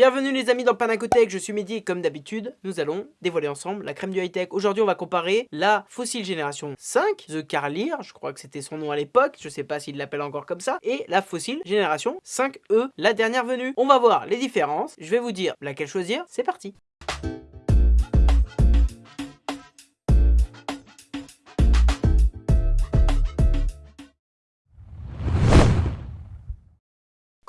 Bienvenue les amis dans Panacotech, je suis Mehdi et comme d'habitude, nous allons dévoiler ensemble la crème du high-tech. Aujourd'hui on va comparer la Fossil Génération 5, The Carlier, je crois que c'était son nom à l'époque, je sais pas s'il l'appelle encore comme ça, et la Fossil Génération 5E, la dernière venue. On va voir les différences, je vais vous dire laquelle choisir, c'est parti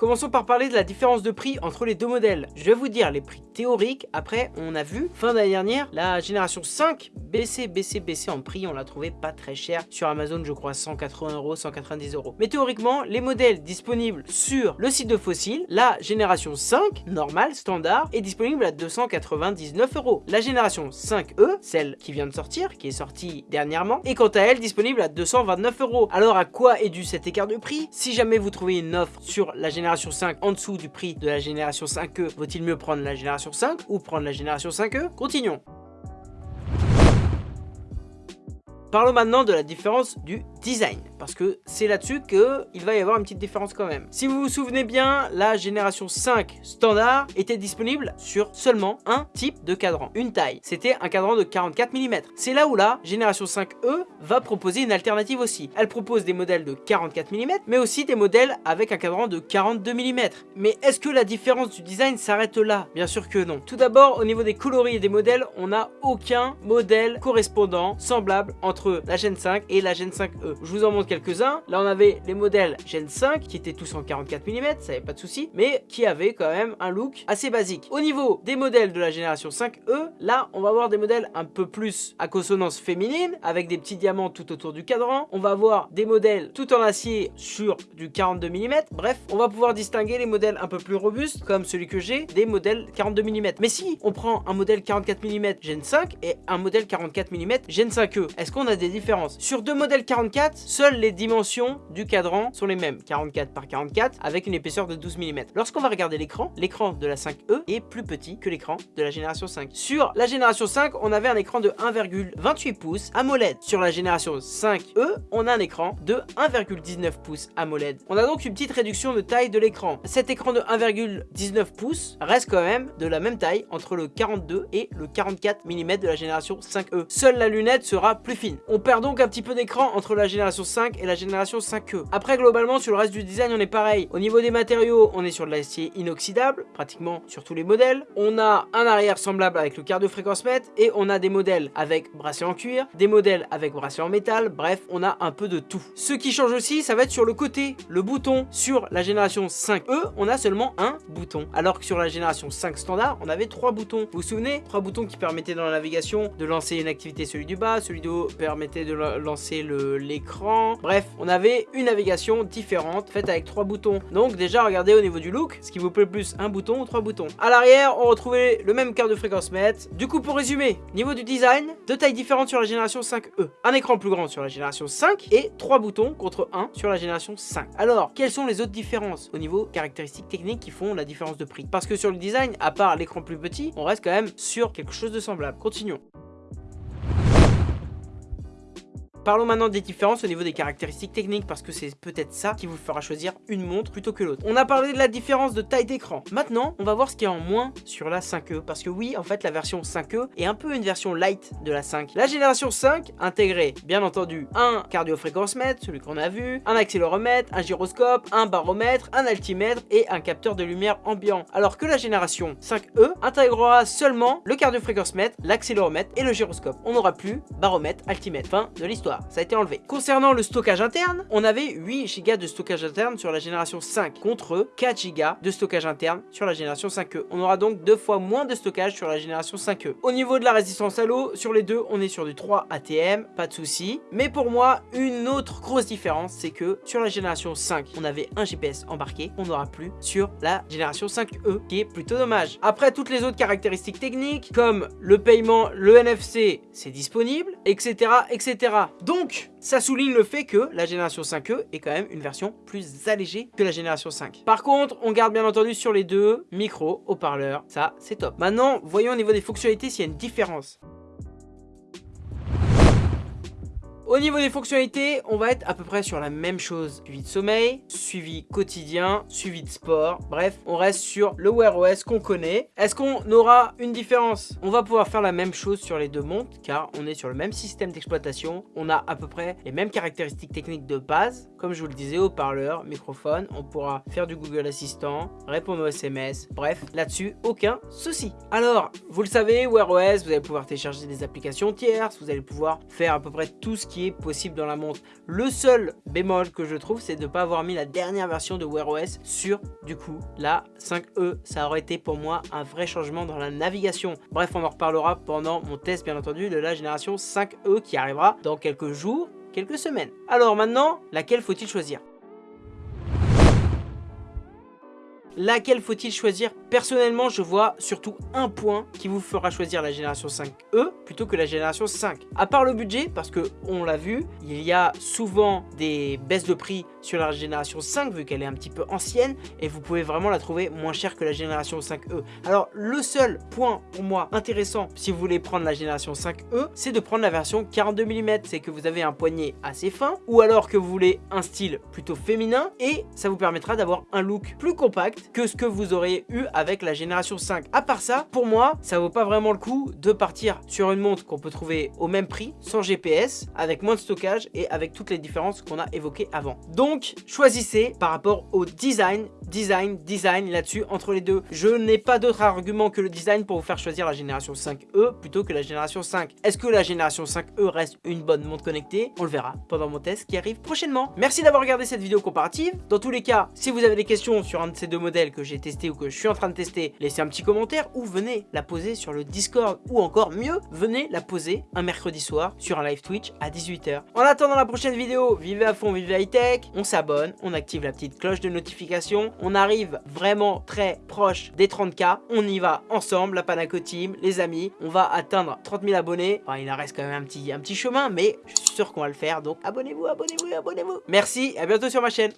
Commençons par parler de la différence de prix entre les deux modèles. Je vais vous dire les prix théoriques, après on a vu, fin d'année dernière, la génération 5 baisser, baisser, baisser en prix, on l'a trouvé pas très cher, sur Amazon je crois 180 euros, 190 euros. Mais théoriquement, les modèles disponibles sur le site de Fossil, la génération 5, normale, standard, est disponible à 299 euros. La génération 5E, celle qui vient de sortir, qui est sortie dernièrement, est quant à elle disponible à 229 euros. Alors à quoi est dû cet écart de prix? Si jamais vous trouvez une offre sur la génération 5 en dessous du prix de la génération 5e, vaut-il mieux prendre la génération 5 ou prendre la génération 5e Continuons. Parlons maintenant de la différence du design, parce que c'est là-dessus qu'il va y avoir une petite différence quand même. Si vous vous souvenez bien, la génération 5 standard était disponible sur seulement un type de cadran, une taille. C'était un cadran de 44 mm. C'est là où la génération 5E va proposer une alternative aussi. Elle propose des modèles de 44 mm, mais aussi des modèles avec un cadran de 42 mm. Mais est-ce que la différence du design s'arrête là? Bien sûr que non. Tout d'abord, au niveau des coloris et des modèles, on n'a aucun modèle correspondant, semblable entre la Gen 5 et la Gen 5E. Je vous en montre quelques-uns. Là, on avait les modèles Gen 5 qui étaient tous en 44 mm, ça avait pas de souci, mais qui avaient quand même un look assez basique. Au niveau des modèles de la génération 5E, là, on va avoir des modèles un peu plus à consonance féminine, avec des petits diamants tout autour du cadran. On va avoir des modèles tout en acier sur du 42 mm. Bref, on va pouvoir distinguer les modèles un peu plus robustes, comme celui que j'ai, des modèles 42 mm. Mais si on prend un modèle 44 mm Gen 5 et un modèle 44 mm Gen 5E, est-ce qu'on a des différences? Sur deux modèles 44 seules les dimensions du cadran sont les mêmes, 44 par 44, avec une épaisseur de 12 mm. Lorsqu'on va regarder l'écran, l'écran de la 5E est plus petit que l'écran de la génération 5. Sur la génération 5, on avait un écran de 1,28 pouces AMOLED. Sur la génération 5E, on a un écran de 1,19 pouces AMOLED. On a donc une petite réduction de taille de l'écran. Cet écran de 1,19 pouces reste quand même de la même taille entre le 42 et le 44 mm de la génération 5E. Seule la lunette sera plus fine. On perd donc un petit peu d'écran entre la génération 5 et la génération 5e. Après globalement sur le reste du design on est pareil. Au niveau des matériaux on est sur de l'acier inoxydable pratiquement sur tous les modèles. On a un arrière semblable avec le cardio-fréquence mètre et on a des modèles avec bracelet en cuir, des modèles avec bracelet en métal, bref on a un peu de tout. Ce qui change aussi ça va être sur le côté, le bouton. Sur la génération 5e on a seulement un bouton alors que sur la génération 5 standard on avait trois boutons. Vous vous souvenez? Trois boutons qui permettaient dans la navigation de lancer une activité celui du bas, celui du haut permettait de lancer les Bref, on avait une navigation différente, faite avec trois boutons. Donc déjà, regardez au niveau du look, ce qui vous plaît plus, un bouton ou trois boutons. À l'arrière, on retrouvait le même quart de fréquence mètre. Du coup, pour résumer, niveau du design, deux tailles différentes sur la génération 5E. Un écran plus grand sur la génération 5 et trois boutons contre un sur la génération 5. Alors, quelles sont les autres différences au niveau caractéristiques techniques qui font la différence de prix? Parce que sur le design, à part l'écran plus petit, on reste quand même sur quelque chose de semblable. Continuons. Parlons maintenant des différences au niveau des caractéristiques techniques parce que c'est peut-être ça qui vous fera choisir une montre plutôt que l'autre. On a parlé de la différence de taille d'écran. Maintenant, on va voir ce qu'il y a en moins sur la 5e parce que oui, en fait, la version 5e est un peu une version light de la 5. La génération 5 intégrait, bien entendu, un cardio-fréquence mètre, celui qu'on a vu, un accéléromètre, un gyroscope, un baromètre, un altimètre et un capteur de lumière ambiant. Alors que la génération 5e intégrera seulement le cardio-fréquence mètre, l'accéléromètre et le gyroscope. On n'aura plus baromètre, altimètre. Fin de l'histoire ça a été enlevé. Concernant le stockage interne, on avait 8 Go de stockage interne sur la génération 5 contre 4 Go de stockage interne sur la génération 5e. On aura donc deux fois moins de stockage sur la génération 5e. Au niveau de la résistance à l'eau, sur les deux, on est sur du 3 ATM, pas de souci. Mais pour moi, une autre grosse différence, c'est que sur la génération 5, on avait un GPS embarqué, on n'aura plus sur la génération 5E, qui est plutôt dommage. Après, toutes les autres caractéristiques techniques, comme le paiement, le NFC, c'est disponible, etc., etc. Donc, ça souligne le fait que la génération 5e est quand même une version plus allégée que la génération 5. Par contre, on garde bien entendu sur les deux, micro, haut-parleur, ça c'est top. Maintenant, voyons au niveau des fonctionnalités s'il y a une différence. Au niveau des fonctionnalités, on va être à peu près sur la même chose. Suivi de sommeil, suivi quotidien, suivi de sport. Bref, on reste sur le Wear OS qu'on connaît. Est-ce qu'on aura une différence? On va pouvoir faire la même chose sur les deux montres car on est sur le même système d'exploitation. On a à peu près les mêmes caractéristiques techniques de base. Comme je vous le disais, haut-parleur, microphone. On pourra faire du Google Assistant, répondre aux SMS. Bref, là-dessus, aucun souci. Alors, vous le savez, Wear OS, vous allez pouvoir télécharger des applications tierces. Vous allez pouvoir faire à peu près tout ce qui possible dans la montre. Le seul bémol que je trouve, c'est de ne pas avoir mis la dernière version de Wear OS sur, du coup, la 5E. Ça aurait été pour moi un vrai changement dans la navigation. Bref, on en reparlera pendant mon test, bien entendu, de la génération 5E qui arrivera dans quelques jours, quelques semaines. Alors maintenant, laquelle faut-il choisir? Laquelle faut-il choisir? Personnellement, je vois surtout un point qui vous fera choisir la génération 5e plutôt que la génération 5. À part le budget, parce que on l'a vu, il y a souvent des baisses de prix sur la génération 5 vu qu'elle est un petit peu ancienne et vous pouvez vraiment la trouver moins chère que la génération 5e. Alors le seul point pour moi intéressant si vous voulez prendre la génération 5e, c'est de prendre la version 42 mm. C'est que vous avez un poignet assez fin ou alors que vous voulez un style plutôt féminin et ça vous permettra d'avoir un look plus compact que ce que vous auriez eu avec la génération 5. À part ça, pour moi, ça vaut pas vraiment le coup de partir sur une montre qu'on peut trouver au même prix, sans GPS, avec moins de stockage et avec toutes les différences qu'on a évoquées avant. Donc, choisissez par rapport au design, design, design là-dessus, entre les deux. Je n'ai pas d'autre argument que le design pour vous faire choisir la génération 5E plutôt que la génération 5. Est-ce que la génération 5E reste une bonne montre connectée? On le verra pendant mon test qui arrive prochainement. Merci d'avoir regardé cette vidéo comparative. Dans tous les cas, si vous avez des questions sur un de ces deux modèles, que j'ai testé ou que je suis en train de tester, laissez un petit commentaire ou venez la poser sur le Discord ou encore mieux, venez la poser un mercredi soir sur un live Twitch à 18h. En attendant la prochaine vidéo, vivez à fond, vivez high tech, s'abonne, on active la petite cloche de notification, on arrive vraiment très proche des 30k, on y va ensemble, la Panaco Team, les amis, on va atteindre 30 000 abonnés, il en reste quand même un petit, chemin, mais je suis sûr qu'on va le faire, donc abonnez-vous, abonnez-vous, abonnez-vous. Merci, à bientôt sur ma chaîne.